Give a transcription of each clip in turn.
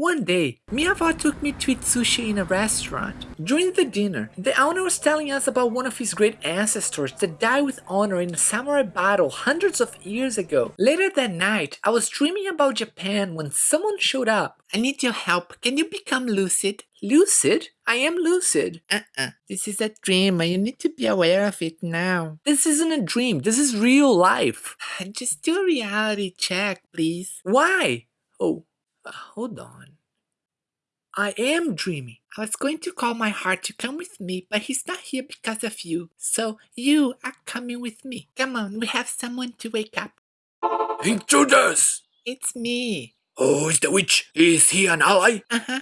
One day, Miyava took me to eat sushi in a restaurant. During the dinner, the owner was telling us about one of his great ancestors that died with honor in a samurai battle hundreds of years ago. Later that night, I was dreaming about Japan when someone showed up. I need your help. Can you become lucid? Lucid? I am lucid. Uh-uh. This is a dream and you need to be aware of it now. This isn't a dream. This is real life. Just do a reality check, please. Why? Oh, hold on. I am dreaming. I was going to call my heart to come with me, but he's not here because of you. So you are coming with me. Come on, we have someone to wake up. Intruders! It's me. Oh, is the witch? Is he an ally? Uh-huh.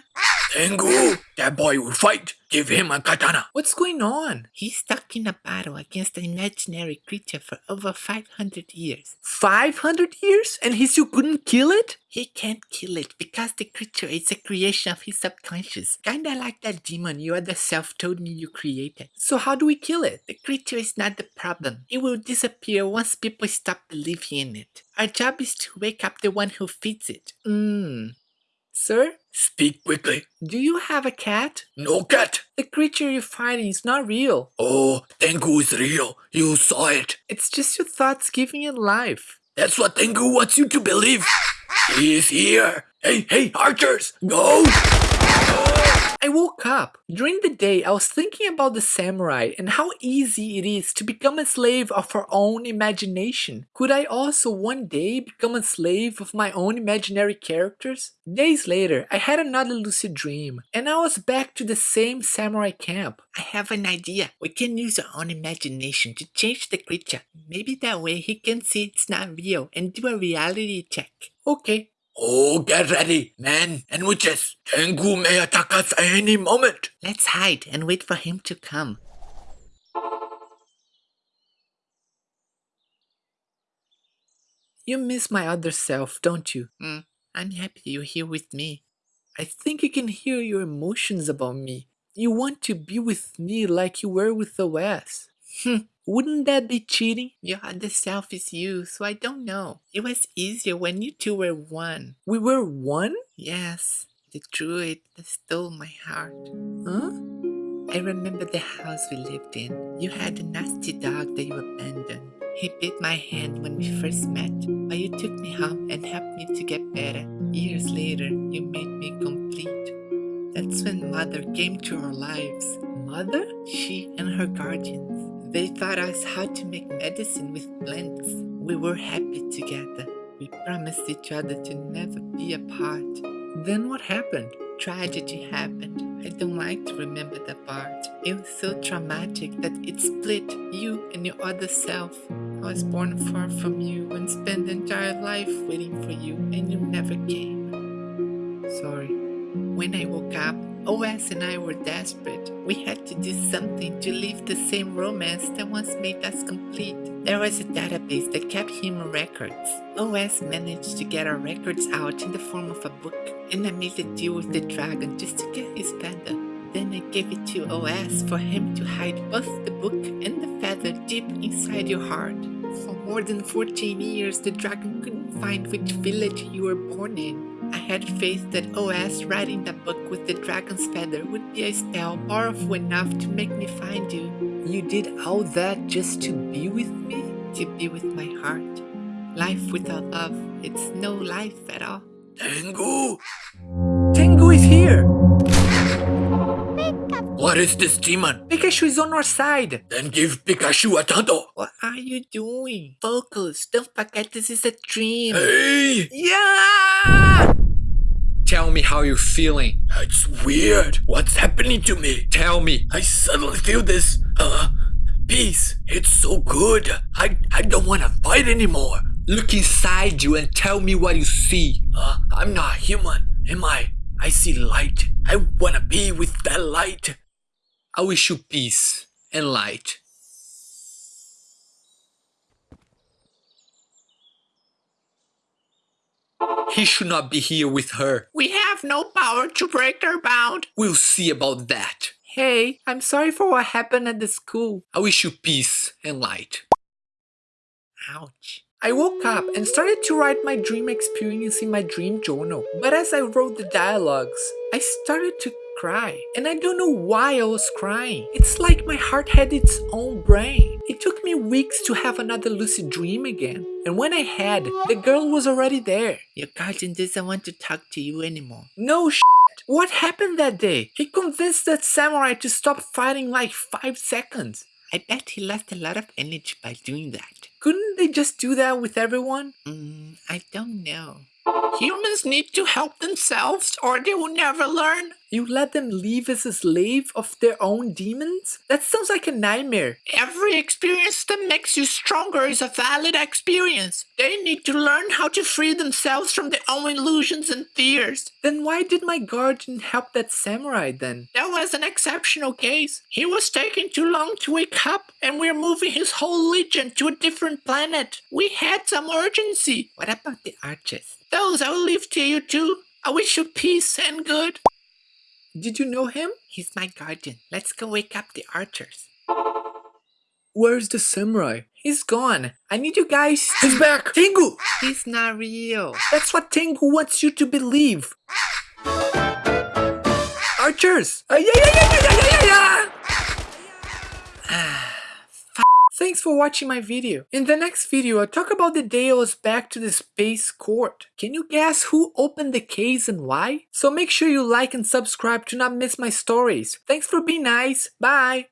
Tengu, that boy will fight. Give him a katana. What's going on? He's stuck in a battle against an imaginary creature for over 500 years. 500 years? And he still couldn't kill it? He can't kill it because the creature is a creation of his subconscious. Kinda like that demon you other self told me you created. So how do we kill it? The creature is not the problem. It will disappear once people stop believing in it. Our job is to wake up the one who feeds it. Mmm. Sir? Speak quickly. Do you have a cat? No cat. The creature you're fighting is not real. Oh, Tengu is real. You saw it. It's just your thoughts giving it life. That's what Tengu wants you to believe. He is here. Hey, hey, archers, go! I woke up. During the day, I was thinking about the samurai and how easy it is to become a slave of our own imagination. Could I also one day become a slave of my own imaginary characters? Days later, I had another lucid dream, and I was back to the same samurai camp. I have an idea. We can use our own imagination to change the creature. Maybe that way he can see it's not real and do a reality check. Okay, Oh, get ready, men and witches. Tengu may attack us at any moment. Let's hide and wait for him to come. You miss my other self, don't you? Mm, I'm happy you're here with me. I think you can hear your emotions about me. You want to be with me like you were with the West. Wouldn't that be cheating? Other self is you, so I don't know. It was easier when you two were one. We were one? Yes. The druid that stole my heart. Huh? I remember the house we lived in. You had a nasty dog that you abandoned. He bit my hand when we first met, but you took me home and helped me to get better. Years later, you made me complete. That's when Mother came to our lives. Mother? She and her guardians. They taught us how to make medicine with plants. We were happy together. We promised each other to never be apart. Then what happened? Tragedy happened. I don't like to remember that part. It was so traumatic that it split you and your other self. I was born far from you and spent the entire life waiting for you, and you never came. Sorry. When I woke up, OS and I were desperate. We had to do something to leave the same romance that once made us complete. There was a database that kept human records. OS managed to get our records out in the form of a book, and I made a deal with the dragon just to get his feather. Then I gave it to OS for him to hide both the book and the feather deep inside your heart. For more than 14 years, the dragon couldn't find which village you were born in. I had faith that OS writing that book with the dragon's feather would be a spell powerful enough to make me find you. You did all that just to be with me? To be with my heart. Life without love, it's no life at all. Tengu, Tengu is here! What is this demon? Pikachu is on our side! Then give Pikachu a tanto. What are you doing? Focus, don't forget this is a dream. Hey, Yeah! Tell me how you're feeling. it's weird. What's happening to me? Tell me. I suddenly feel this, uh, peace. It's so good. I, I don't want to fight anymore. Look inside you and tell me what you see. Uh, I'm not human, am I? I see light. I want to be with that light. I wish you peace and light. He should not be here with her. We have no power to break their bound. We'll see about that. Hey, I'm sorry for what happened at the school. I wish you peace and light. Ouch. I woke up and started to write my dream experience in my dream journal. But as I wrote the dialogues, I started to cry. And I don't know why I was crying. It's like my heart had its own brain. It took me weeks to have another lucid dream again. And when I had, the girl was already there. Your guardian doesn't want to talk to you anymore. No sh What happened that day? He convinced that samurai to stop fighting like 5 seconds. I bet he lost a lot of energy by doing that. Couldn't they just do that with everyone? Mm, I don't know. Humans need to help themselves or they will never learn. You let them live as a slave of their own demons? That sounds like a nightmare. Every experience that makes you stronger is a valid experience. They need to learn how to free themselves from their own illusions and fears. Then why did my guardian help that samurai then? That was an exceptional case. He was taking too long to wake up and we're moving his whole legion to a different planet. We had some urgency. What about the archers? Those I will leave to you too. I wish you peace and good. Did you know him? He's my guardian. Let's go wake up the archers. Where's the samurai? He's gone. I need you guys. He's back. Tengu! He's not real. That's what Tengu wants you to believe. Archers! Uh, yeah, yeah, yeah, yeah, yeah, yeah, yeah! Thanks for watching my video. In the next video, I'll talk about the was back to the space court. Can you guess who opened the case and why? So make sure you like and subscribe to not miss my stories. Thanks for being nice. Bye!